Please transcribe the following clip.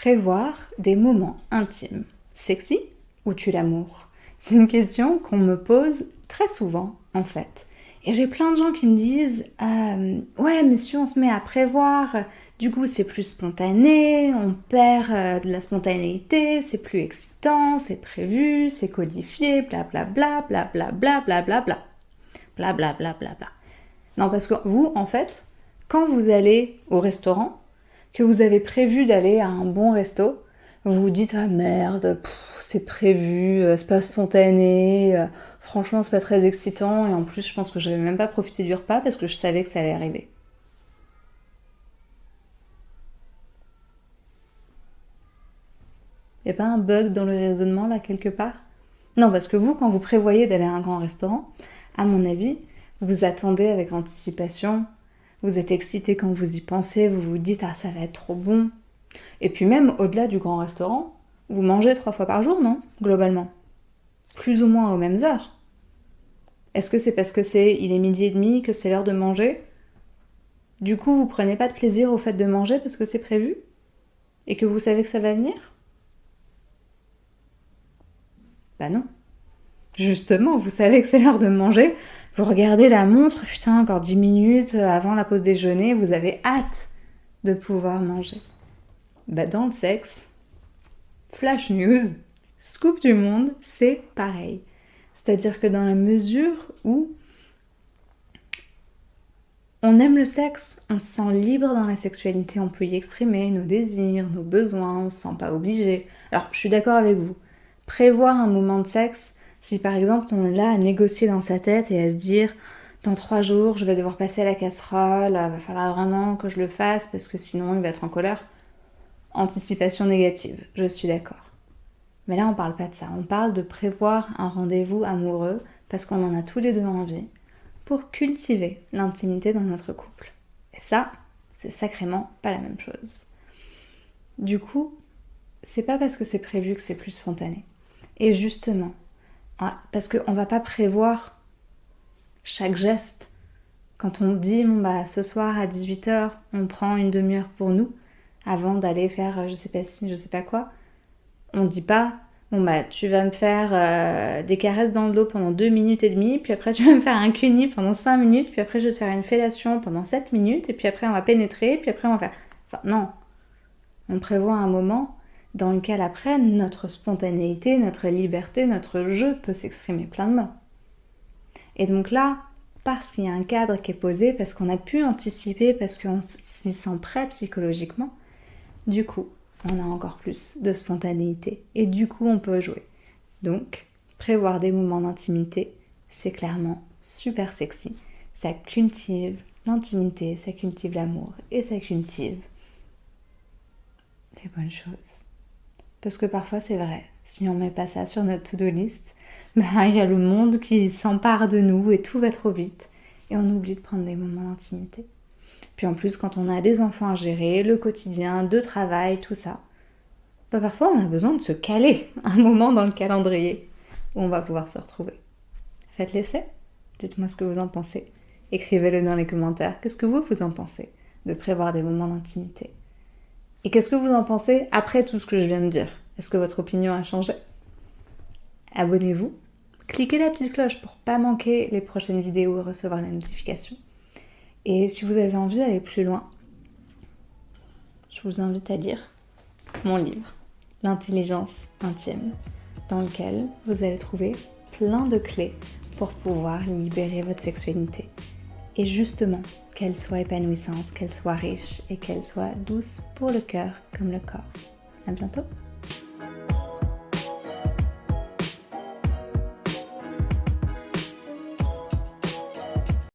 Prévoir des moments intimes, sexy ou tu l'amour? C'est une question qu'on me pose très souvent en fait. Et j'ai plein de gens qui me disent euh, Ouais, mais si on se met à prévoir, du coup c'est plus spontané, on perd euh, de la spontanéité, c'est plus excitant, c'est prévu, c'est codifié, blablabla, blablabla, blablabla. Blablabla, bla. Non, parce que vous, en fait, quand vous allez au restaurant, que vous avez prévu d'aller à un bon resto, vous vous dites ah merde, c'est prévu, euh, c'est pas spontané, euh, franchement c'est pas très excitant et en plus je pense que j'avais même pas profité du repas parce que je savais que ça allait arriver. Y a pas un bug dans le raisonnement là quelque part? Non, parce que vous, quand vous prévoyez d'aller à un grand restaurant, à mon avis, vous attendez avec anticipation vous êtes excité quand vous y pensez, vous vous dites ah ça va être trop bon. Et puis même au-delà du grand restaurant, vous mangez trois fois par jour, non Globalement? Plus ou moins aux mêmes heures. Est-ce que c'est parce que c'est il est midi et demi que c'est l'heure de manger? Du coup, vous prenez pas de plaisir au fait de manger parce que c'est prévu? Et que vous savez que ça va venir? Bah non. Justement, vous savez que c'est l'heure de manger, regardez la montre, putain, encore 10 minutes avant la pause déjeuner, vous avez hâte de pouvoir manger. Bah, dans le sexe, flash news, scoop du monde, c'est pareil. C'est-à-dire que dans la mesure où on aime le sexe, on se sent libre dans la sexualité, on peut y exprimer nos désirs, nos besoins, on se sent pas obligé. Alors, je suis d'accord avec vous. Prévoir un moment de sexe, si par exemple on est là à négocier dans sa tête et à se dire dans trois jours je vais devoir passer à la casserole, il va falloir vraiment que je le fasse parce que sinon il va être en colère. Anticipation négative, je suis d'accord. Mais là on parle pas de ça, on parle de prévoir un rendez-vous amoureux parce qu'on en a tous les deux envie pour cultiver l'intimité dans notre couple. Et ça, c'est sacrément pas la même chose. Du coup, c'est pas parce que c'est prévu que c'est plus spontané. Et justement, parce qu'on va pas prévoir chaque geste. Quand on dit, bon bah ce soir à 18h, on prend une demi-heure pour nous, avant d'aller faire je sais pas si, je sais pas quoi, on dit pas, bon bah tu vas me faire euh, des caresses dans le dos pendant 2 minutes et demie, puis après tu vas me faire un cuni pendant 5 minutes, puis après je vais te faire une fellation pendant 7 minutes, et puis après on va pénétrer, puis après on va faire... Enfin non, on prévoit un moment dans lequel après notre spontanéité, notre liberté, notre jeu peut s'exprimer pleinement. Et donc là, parce qu'il y a un cadre qui est posé, parce qu'on a pu anticiper, parce qu'on s'y sent prêt psychologiquement, du coup, on a encore plus de spontanéité. Et du coup, on peut jouer. Donc, prévoir des moments d'intimité, c'est clairement super sexy. Ça cultive l'intimité, ça cultive l'amour et ça cultive les bonnes choses. Parce que parfois c'est vrai, si on met pas ça sur notre to-do list, ben, il y a le monde qui s'empare de nous et tout va trop vite et on oublie de prendre des moments d'intimité. Puis en plus, quand on a des enfants à gérer, le quotidien, de travail, tout ça, ben, parfois on a besoin de se caler un moment dans le calendrier où on va pouvoir se retrouver. Faites l'essai, dites-moi ce que vous en pensez. Écrivez-le dans les commentaires. Qu'est-ce que vous, vous en pensez de prévoir des moments d'intimité? Et qu'est-ce que vous en pensez après tout ce que je viens de dire? Est-ce que votre opinion a changé? Abonnez-vous, cliquez la petite cloche pour pas manquer les prochaines vidéos et recevoir la notification. Et si vous avez envie d'aller plus loin, je vous invite à lire mon livre, L'intelligence intime, dans lequel vous allez trouver plein de clés pour pouvoir libérer votre sexualité et justement qu'elle soit épanouissante, qu'elle soit riche et qu'elle soit douce pour le cœur comme le corps. À bientôt